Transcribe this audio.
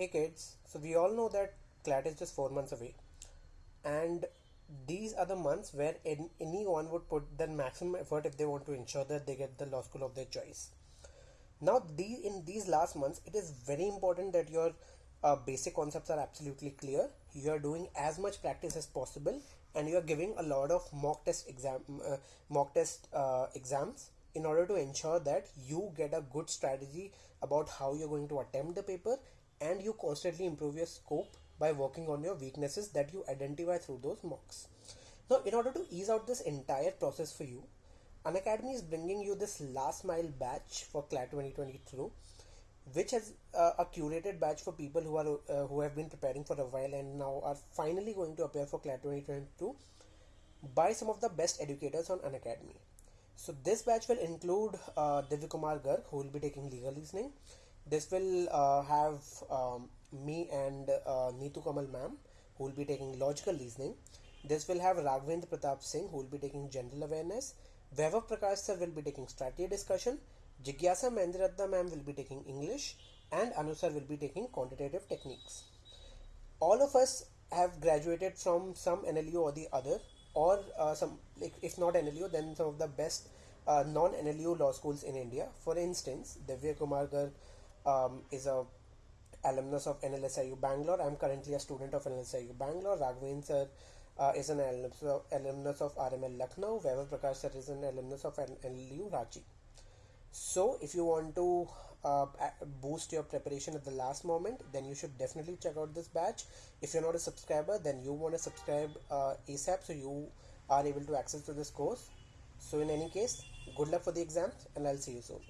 Hey kids, so we all know that CLAT is just four months away, and these are the months where an- anyone would put their maximum effort if they want to ensure that they get the law school of their choice. Now, the, in these last months, it is very important that your uh, basic concepts are absolutely clear. You are doing as much practice as possible, and you are giving a lot of mock test exam, uh, mock test uh, exams in order to ensure that you get a good strategy about how you're going to attempt the paper, and you constantly improve your scope by working on your weaknesses that you identify through those mocks. Now, in order to ease out this entire process for you, Unacademy is bringing you this last mile batch for CLAT 2022, which has uh, a curated batch for people who are uh, who have been preparing for a while and now are finally going to appear for CLAT 2022 by some of the best educators on Unacademy. So this batch will include uh, Divya Kumar Garg, who will be taking legal reasoning. This will uh, have um, me and uh, Neetu Kamal ma'am, who will be taking logical reasoning. This will have Raghavendra Pratap Singh, who will be taking general awareness. Vaibhav Prakash sir will be taking strategy discussion. Jigyasa Mendiratta ma'am will be taking English. And Anu sir will be taking quantitative techniques. All of us have graduated from some NLU or the other, or uh, some, like, if not NLU, then some of the best uh, non NLU law schools in India. For instance, Divya Kumar Garg um, is a alumnus of NLSIU Bangalore. I'm currently a student of NLSIU Bangalore. Raghavendra sir uh, is an alumnus of, alumnus of RML Lucknow. Vaibhav Prakash sir is an alumnus of NLU Ranchi. So, if you want to uh, boost your preparation at the last moment, then you should definitely check out this batch. If you're not a subscriber, then you want to subscribe uh, ASAP so you are able to access to this course. So, in any case, good luck for the exams, and I'll see you soon.